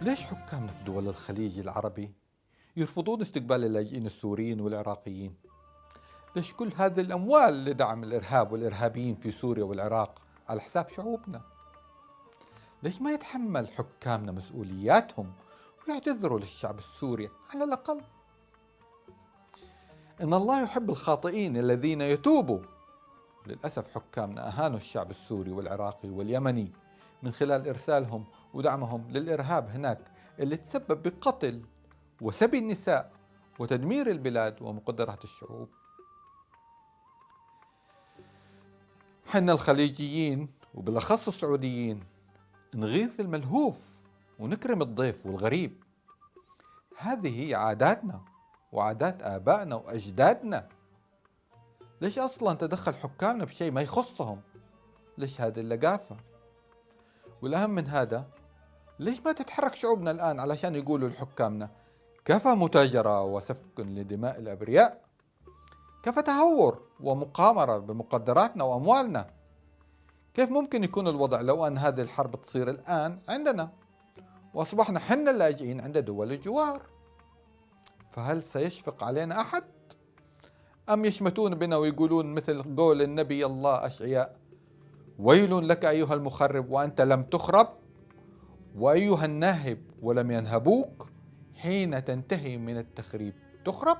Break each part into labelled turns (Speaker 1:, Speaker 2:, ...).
Speaker 1: ليش حكامنا في دول الخليج العربي يرفضون استقبال اللاجئين السوريين والعراقيين؟ ليش كل هذه الأموال لدعم الإرهاب والإرهابيين في سوريا والعراق على حساب شعوبنا؟ ليش ما يتحمل حكامنا مسؤولياتهم ويعتذروا للشعب السوري على الأقل؟ إن الله يحب الخاطئين الذين يتوبوا للأسف حكامنا أهانوا الشعب السوري والعراقي واليمني من خلال إرسالهم ودعمهم للإرهاب هناك اللي تسبب بقتل وسبي النساء وتدمير البلاد ومقدرات الشعوب. حنا الخليجيين وبالأخص السعوديين نغيث الملهوف ونكرم الضيف والغريب. هذه هي عاداتنا وعادات آبائنا وأجدادنا. ليش أصلا تدخل حكامنا بشيء ما يخصهم؟ ليش هذه اللقافة؟ والأهم من هذا ليش ما تتحرك شعوبنا الآن علشان يقولوا لحكامنا كفى متاجرة وسفك لدماء الأبرياء كفى تهور ومقامرة بمقدراتنا وأموالنا. كيف ممكن يكون الوضع لو أن هذه الحرب تصير الآن عندنا؟ وأصبحنا حنا اللاجئين عند دول الجوار. فهل سيشفق علينا أحد؟ أم يشمتون بنا ويقولون مثل قول النبي الله أشعياء ويل لك أيها المخرب وأنت لم تخرب وأيها الناهب ولم ينهبوك حين تنتهي من التخريب تخرب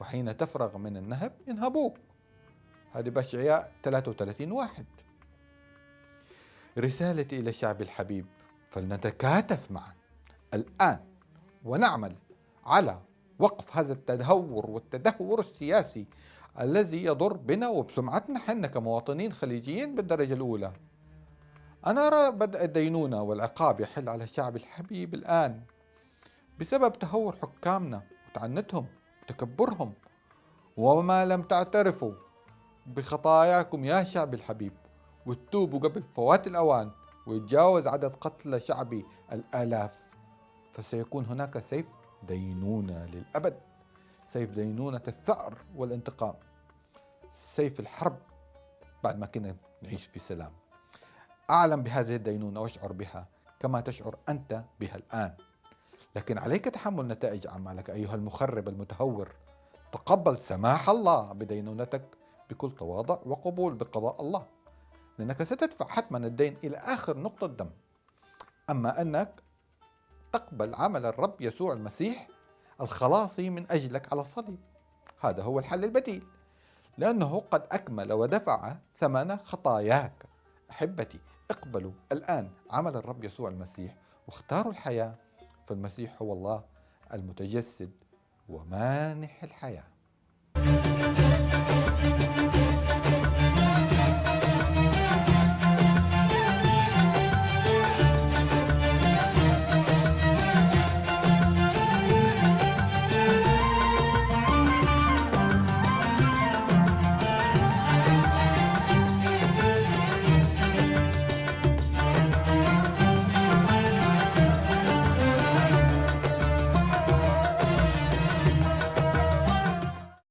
Speaker 1: وحين تفرغ من النهب ينهبوك. هذه بأشعياء 33 واحد. رسالتي إلى الشعب الحبيب فلنتكاتف معا الآن ونعمل على وقف هذا التدهور والتدهور السياسي الذي يضر بنا وبسمعتنا. حنا كمواطنين خليجيين بالدرجة الأولى. أنا أرى بدء الدينونة والعقاب يحل على الشعب الحبيب الآن بسبب تهور حكامنا وتعنتهم وتكبرهم وما لم تعترفوا بخطاياكم يا شعب الحبيب وتتوبوا قبل فوات الأوان ويتجاوز عدد قتلى شعبي الآلاف فسيكون هناك سيف دينونة للأبد سيف دينونة الثأر والانتقام سيف الحرب بعد ما كنا نعيش في سلام. أعلم بهذه الدينونة وأشعر بها كما تشعر أنت بها الآن. لكن عليك تحمل نتائج أعمالك أيها المخرب المتهور. تقبل سماح الله بدينونتك بكل تواضع وقبول بقضاء الله لأنك ستدفع حتما الدين إلى آخر نقطة دم أما أنك تقبل عمل الرب يسوع المسيح الخلاصي من أجلك على الصليب هذا هو الحل البديل. لأنه قد أكمل ودفع ثمن خطاياك. أحبتي اقبلوا. الآن عمل الرب يسوع المسيح واختاروا الحياة فالمسيح هو الله المتجسد ومانح الحياة.